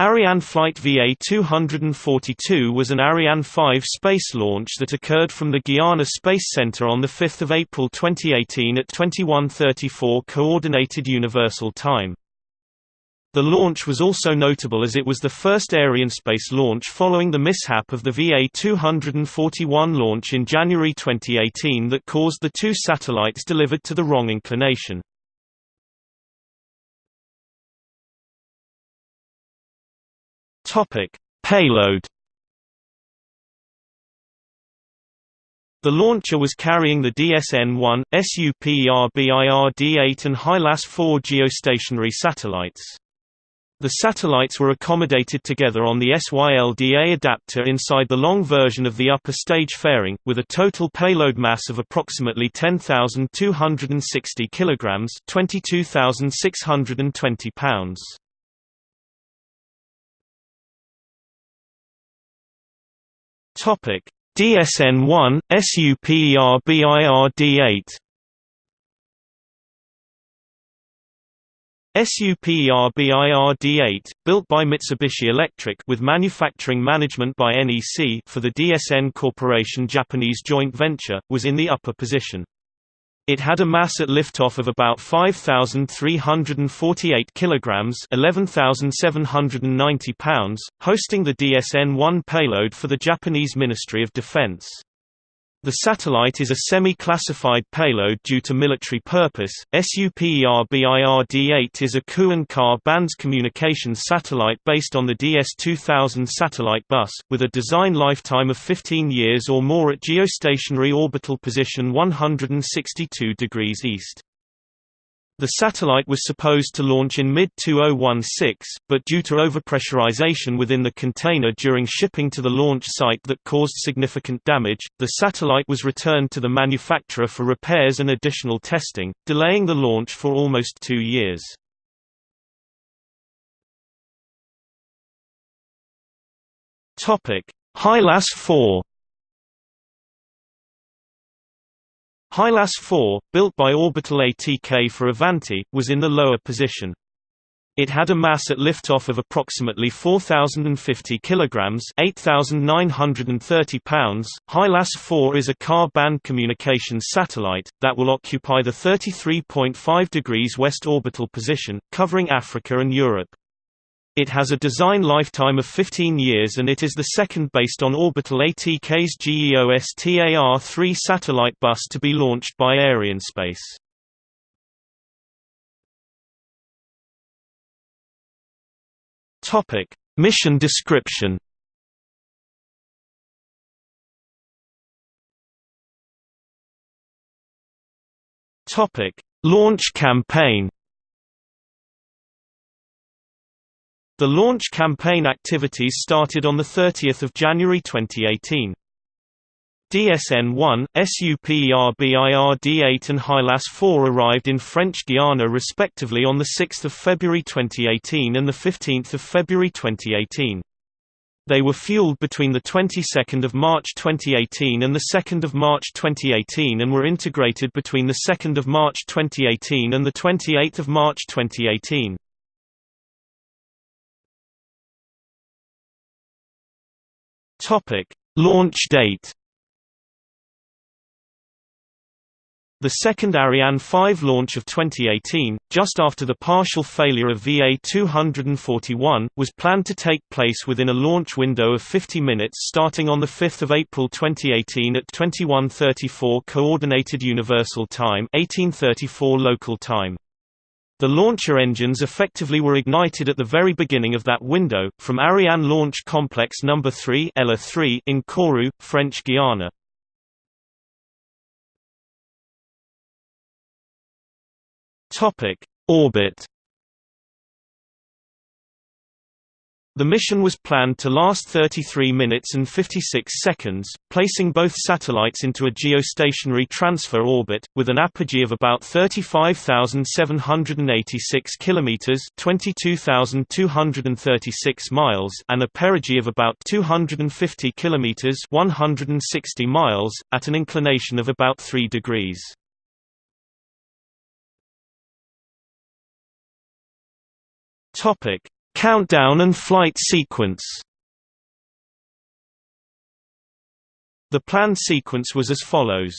Ariane Flight VA-242 was an Ariane 5 space launch that occurred from the Guiana Space Center on 5 April 2018 at 21:34 Coordinated Universal Time. The launch was also notable as it was the first Arianespace launch following the mishap of the VA-241 launch in January 2018 that caused the two satellites delivered to the wrong inclination. Topic: Payload. The launcher was carrying the DSN-1, SUPERBIRD-8 and HYLAS-4 geostationary satellites. The satellites were accommodated together on the SYLDA adapter inside the long version of the upper stage fairing, with a total payload mass of approximately 10,260 kg 22,620 pounds. Topic: DSN-1, SUPERBIRD-8. SUPERBIRD-8, built by Mitsubishi Electric with manufacturing management by NEC for the DSN Corporation Japanese joint venture, was in the upper position. It had a mass at liftoff of about 5,348 kilograms (11,790 pounds), hosting the DSN-1 payload for the Japanese Ministry of Defense. The satellite is a semi-classified payload due to military purpose. SUPERBIRD-8 is a Ku and Ka bands communications satellite based on the DS-2000 satellite bus, with a design lifetime of 15 years or more at geostationary orbital position 162 degrees east. The satellite was supposed to launch in mid-2016, but due to overpressurization within the container during shipping to the launch site that caused significant damage, the satellite was returned to the manufacturer for repairs and additional testing, delaying the launch for almost two years. HYLAS-4 HYLAS-4, built by Orbital ATK for Avanti, was in the lower position. It had a mass at liftoff of approximately 4050 kilograms, 8930 pounds. HYLAS-4 is a Ka-band communications satellite that will occupy the 33.5 degrees west orbital position, covering Africa and Europe. It has a design lifetime of 15 years and it is the second based on Orbital ATK's GEOSTAR-3 satellite bus to be launched by Arianespace. Topic: Mission description. Topic: Launch campaign. The launch campaign activities started on 30 January 2018. DSN-1, SUPERBIRD-8 and HYLAS-4 arrived in French Guiana respectively on 6 February 2018 and 15 February 2018. They were fueled between the 22nd of March 2018 and the 2nd of March 2018 and were integrated between the 2nd of March 2018 and the 28th of March 2018. Topic: Launch date. The second Ariane 5 launch of 2018, just after the partial failure of VA-241, was planned to take place within a launch window of 50 minutes starting on 5 April 2018 at 21:34 Coordinated Universal Time 1834 local time. The launcher engines effectively were ignited at the very beginning of that window, from Ariane Launch Complex No. 3 ELA-3 in Kourou, French Guiana. Orbit The mission was planned to last 33 minutes and 56 seconds, placing both satellites into a geostationary transfer orbit with an apogee of about 35,786 kilometers, 22,236 miles, and a perigee of about 250 kilometers, 160 miles, at an inclination of about 3 degrees. Topic: Countdown and flight sequence. The planned sequence was as follows